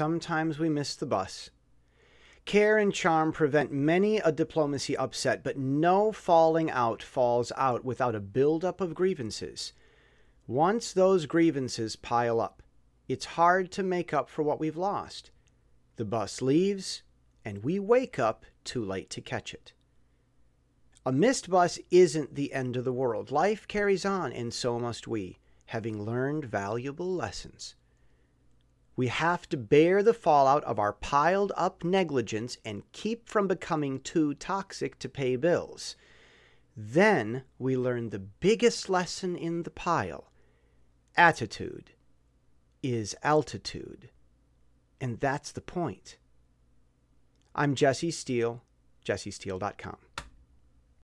sometimes we miss the bus. Care and charm prevent many a diplomacy upset, but no falling out falls out without a buildup of grievances. Once those grievances pile up, it's hard to make up for what we've lost. The bus leaves, and we wake up too late to catch it. A missed bus isn't the end of the world. Life carries on, and so must we, having learned valuable lessons. We have to bear the fallout of our piled up negligence and keep from becoming too toxic to pay bills. Then we learn the biggest lesson in the pile. Attitude is altitude. And that's the point. I'm Jesse Steele, jessesteele.com.